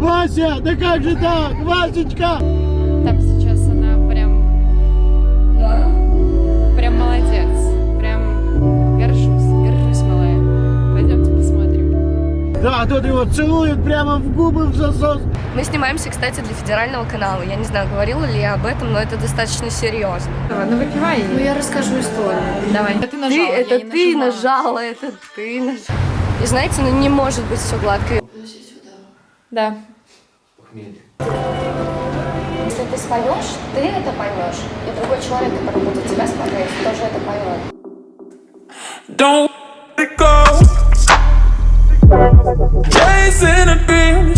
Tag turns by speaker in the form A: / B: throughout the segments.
A: Вася, да как же так? Васечка!
B: Там сейчас она прям... Прям молодец. Прям горжусь, горжусь, малая. Пойдемте посмотрим.
A: Да, а тут его целуют прямо в губы в засос.
C: Мы снимаемся, кстати, для федерального канала. Я не знаю, говорила ли я об этом, но это достаточно серьезно.
B: Ну выпивай.
C: Ну, я расскажу историю.
B: Давай. Это ты нажала,
C: Ты,
B: я
C: это
B: не
C: ты нажала, это ты нажала. И знаете, ну не может быть все гладко.
B: Да.
C: Если ты споешь, ты это поймешь. И другой человек, который будет тебя смотреть, тоже это поймет.
D: Don't let go. Chasing a dream.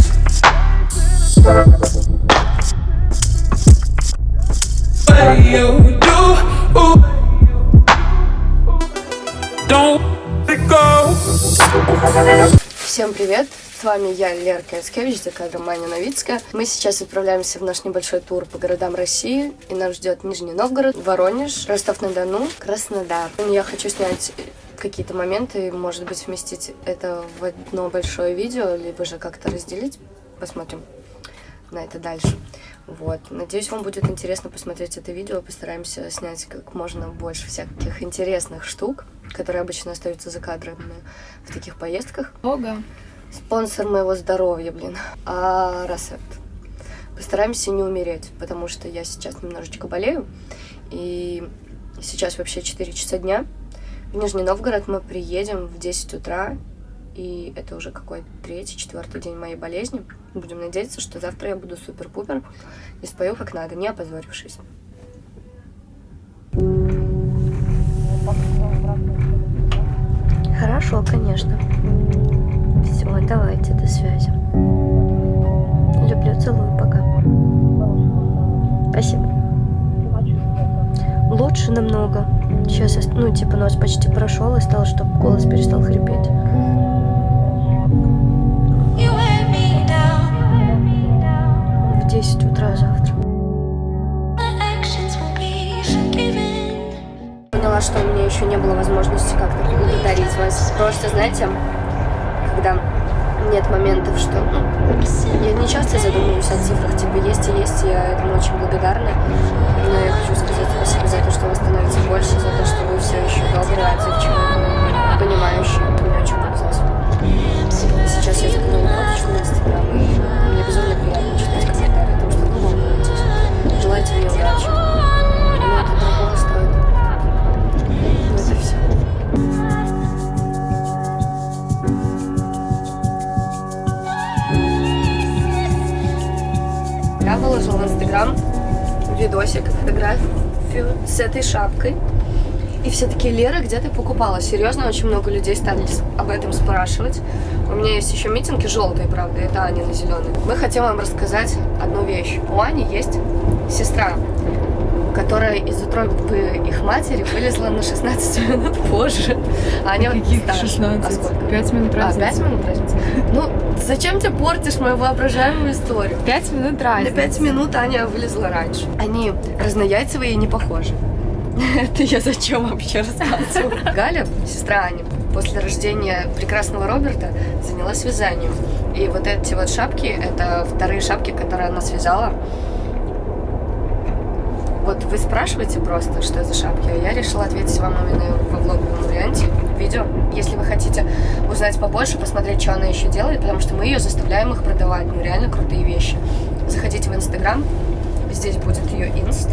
D: What you do? Ooh. Don't let it go.
C: Всем привет! С вами я, Лерка Яцкевич, за кадром Маня Новицкая. Мы сейчас отправляемся в наш небольшой тур по городам России, и нас ждет Нижний Новгород, Воронеж, Ростов-на-Дону, Краснодар. Я хочу снять какие-то моменты, может быть, вместить это в одно большое видео, либо же как-то разделить. Посмотрим на это дальше. Вот. Надеюсь, вам будет интересно посмотреть это видео. Постараемся снять как можно больше всяких интересных штук, которые обычно остаются за кадрами в таких поездках.
B: Бога.
C: Спонсор моего здоровья, блин. А Рассепт. Постараемся не умереть, потому что я сейчас немножечко болею. И сейчас вообще 4 часа дня. В Нижний Новгород мы приедем в 10 утра. И это уже какой третий, четвертый день моей болезни. Будем надеяться, что завтра я буду супер-пупер и спою как надо, не опозорившись. Хорошо, конечно. Все, давайте, до связи. Люблю, целую, пока. Спасибо. Лучше намного. Сейчас, ну, типа, нос почти прошел, и стало, чтобы голос перестал хрипеть. В 10 утра завтра. Поняла, что у меня еще не было возможности как-то поблагодарить вас. Просто, знаете, когда нет моментов, что ну, я не часто задумываюсь о цифрах, типа есть и есть, и я этому очень благодарна. Но я хочу сказать спасибо за то, что вас становится больше, за то, что вы все еще добрые, отзывчивые, понимающие. Мне очень видосик, фотографию с этой шапкой. И все таки Лера, где ты покупала? Серьезно, очень много людей стали об этом спрашивать. У меня есть еще митинги желтые, правда, это Аня на зеленый. Мы хотим вам рассказать одну вещь. У Ани есть сестра, которая из утробы их матери вылезла на 16 минут позже. А Аня
B: Каких
C: старше.
B: 16?
C: А сколько?
B: Пять минут
C: А,
B: разницы.
C: 5 минут разница? Ну, зачем ты портишь мою воображаемую историю?
B: Пять минут
C: На
B: разницы.
C: пять минут Аня вылезла раньше. Они разнояйцевые и не похожи. Это я зачем вообще рассказываю? Галя, сестра Ани, после рождения прекрасного Роберта занялась вязанием. И вот эти вот шапки, это вторые шапки, которые она связала. Вот вы спрашиваете просто, что за шапки, а я решила ответить вам именно во влоговом варианте видео. Если вы хотите узнать побольше, посмотреть, что она еще делает, потому что мы ее заставляем их продавать, ну реально крутые вещи. Заходите в Инстаграм, здесь будет ее инст,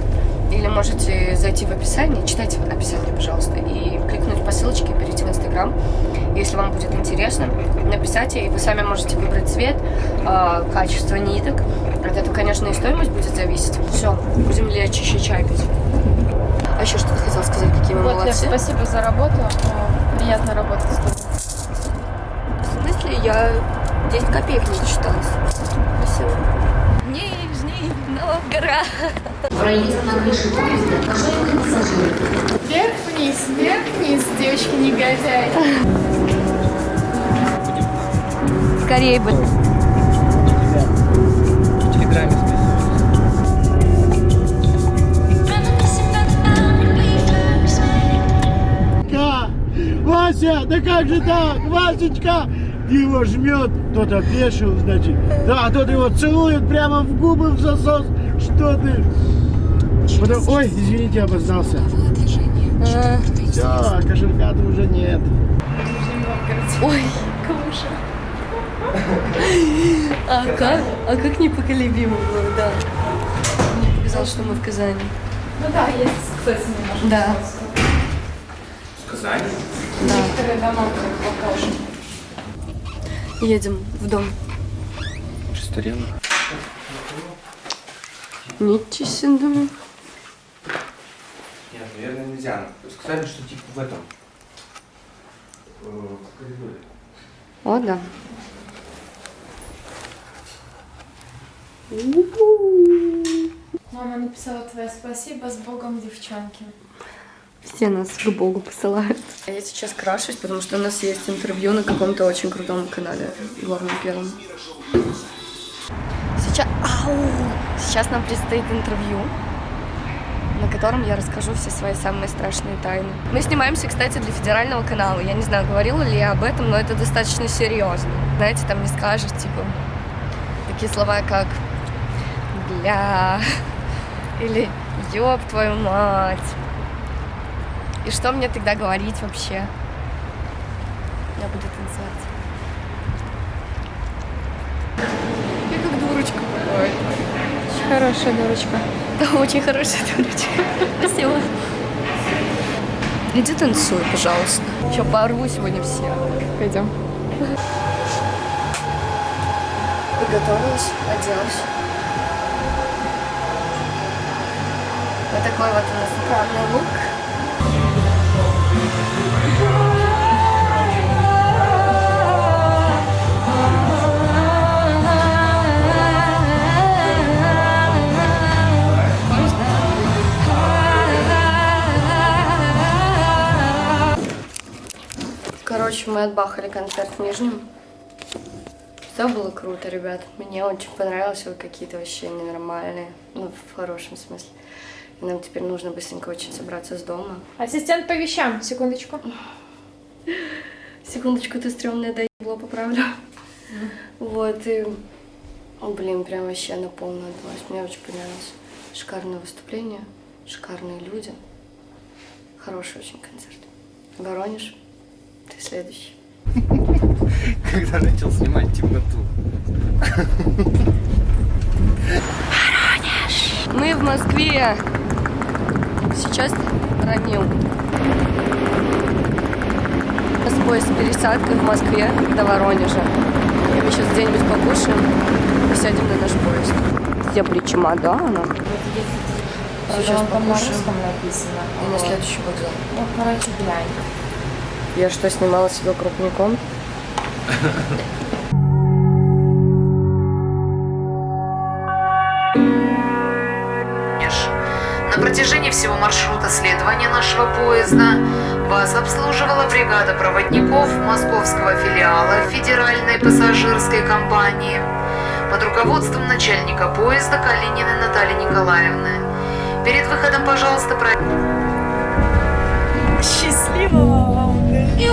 C: или можете зайти в описание, читайте описание, пожалуйста, и кликнуть по ссылочке перейти в Инстаграм. Если вам будет интересно, написать и вы сами можете выбрать цвет, э, качество ниток. От этого, конечно, и стоимость будет зависеть. Все, будем чище чай пить. А еще что ты хотела сказать, какие мы
B: Вот, Лев,
C: молодцы?
B: спасибо за работу. Э, Приятно работать с тобой.
C: В смысле, я 10 копеек не досчиталась. Спасибо. Новгород.
E: Проезд на крыше поезда касается пассажиров.
B: Вверх-вниз, вверх-вниз, девочки негодяи.
C: Скорее бы.
A: В Телеграме! Вася, да как же так? Васечка! его жмет, тот опешил, значит. Да, а тот его целует прямо в губы, в засос. Что ты? Потом, ой, извините, обознался. Все, кошелька-то уже нет.
C: Ой, А как? А как непоколебимо было, да. Мне показалось, что мы в Казани.
B: Ну да, есть, кстати, немножко.
C: Да.
D: Сказание?
B: Некоторые дома похожи.
C: Едем в дом.
D: Престарелый.
C: Ничего себе, думаю.
F: Нет, наверное, нельзя. Сказали, что типа в этом. э, в коридоре.
C: О, да.
B: Мама написала твое спасибо с Богом, девчонки.
C: Все нас к Богу посылают. Я сейчас крашусь, потому что у нас есть интервью на каком-то очень крутом канале, главном первом. Сейчас, ау! Сейчас нам предстоит интервью, на котором я расскажу все свои самые страшные тайны. Мы снимаемся, кстати, для федерального канала. Я не знаю, говорила ли я об этом, но это достаточно серьезно. Знаете, там не скажешь, типа, такие слова, как «бля» или «ёб твою мать». И что мне тогда говорить вообще? Я буду танцевать. Я как дурочка. Ой.
B: Очень хорошая дурочка.
C: Да, очень хорошая дурочка. Спасибо. Иди танцуй, пожалуйста. Еще порву сегодня все.
B: Пойдем.
C: Подготовилась, оделась. Вот такой вот у нас правный лук. Отбахали концерт в Нижнем. Все было круто, ребят. Мне очень понравилось, вы какие-то вообще ненормальные. Ну, в хорошем смысле. И нам теперь нужно быстренько очень собраться с дома.
B: Ассистент по вещам, секундочку.
C: Секундочку, ты стрёмная доебло, поправлю. Вот, и... О, блин, прям вообще на полную отдалась. Мне очень понравилось. Шикарное выступление, шикарные люди. Хороший очень концерт. Воронеж, ты следующий.
F: Когда начал снимать темноту.
C: Мы в Москве. Сейчас ранил. Нас поезд с пересадкой в Москве до Воронежа. И мы сейчас где-нибудь покушаем и сядем на наш поезд. Я при чемоданах. Сейчас покушаем.
B: написано.
C: И на следующий вокзал.
B: Ну, короче, глянь.
C: Я что, снимала себя крупником?
G: На протяжении всего маршрута следования нашего поезда вас обслуживала бригада проводников московского филиала Федеральной пассажирской компании под руководством начальника поезда Калининой Натальи Николаевны. Перед выходом, пожалуйста, про...
C: Мы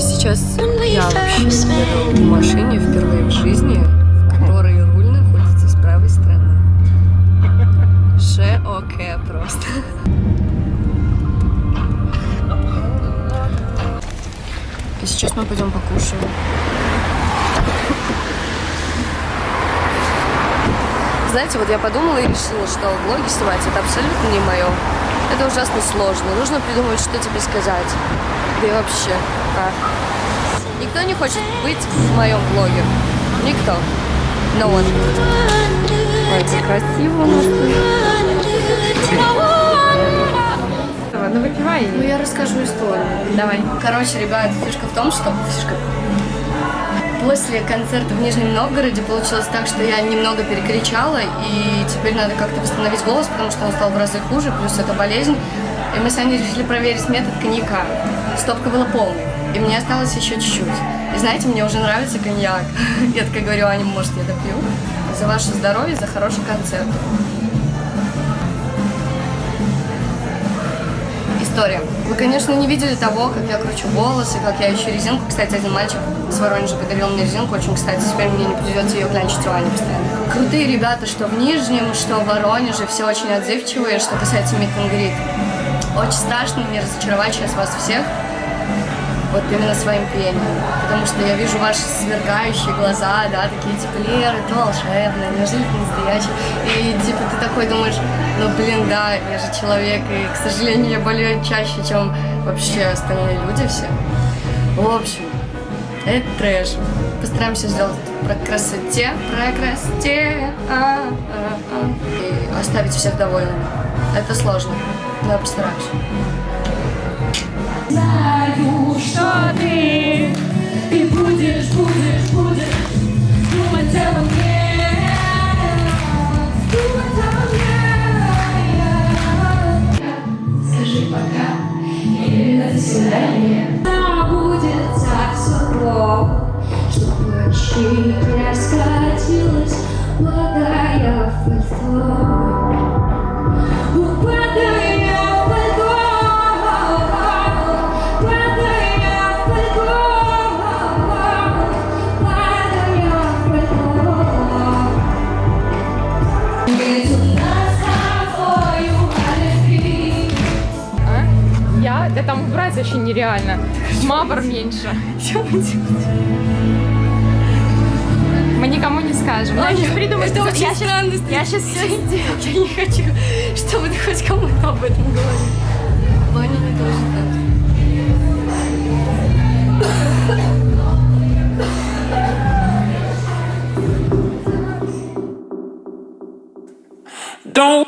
C: сейчас, я вообще еду в машине впервые в жизни, в которой руль находится с правой стороны. Ше оке просто. И сейчас мы пойдем покушаем. Знаете, вот я подумала и решила, что влоги снимать это абсолютно не мое. Это ужасно сложно. Нужно придумать, что тебе сказать. Да и вообще, а. Никто не хочет быть в моем влоге. Никто. Но он. Ой, как красиво у нас
B: Ну, выпивай.
C: Ну, я расскажу историю.
B: Давай.
C: Короче, ребят, фишка в том, что... Фишка... После концерта в Нижнем Новгороде получилось так, что я немного перекричала, и теперь надо как-то восстановить голос, потому что он стал в разы хуже, плюс это болезнь. И мы с Аней решили проверить метод коньяка. Стопка была полной, и мне осталось еще чуть-чуть. И знаете, мне уже нравится коньяк. Я такая говорю, Аня, может, я допью? За ваше здоровье, за хороший концерт. История. Вы, конечно, не видели того, как я кручу волосы, как я ищу резинку. Кстати, один мальчик с Воронежа подарил мне резинку. Очень, кстати, теперь мне не придется ее клянчить Ване постоянно. Крутые ребята, что в Нижнем, что в Воронеже. Все очень отзывчивые, что касается greet. Очень страшно мне разочаровать сейчас вас всех. Вот именно своим пением. Потому что я вижу ваши сверкающие глаза, да, такие типа, Лера, ты волшебная, неужели ты настоящая? И типа ты такой думаешь, ну блин, да, я же человек, и, к сожалению, я болею чаще, чем вообще остальные люди все. В общем, это трэш. Постараемся сделать про красоте, про красоте, а, а, а. и оставить всех довольными. Это сложно, но я постараюсь.
H: Знаю, что ты, ты будешь, будешь, будешь думать обо мне, думать обо мне. Скажи пока, или до свидания. Забудется все плохо, что почти раскатилась, падая в
B: Я? Да там убрать вообще нереально. Мабр меньше. Мы никому не скажем. Я сейчас придумаю,
C: это
B: что-
C: очень
B: я
C: странно
B: сейчас, я сейчас все
C: Я не хочу, чтобы ты хоть кому-то об этом говорил. Ваня не должен знать.
I: Don't